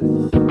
Amen.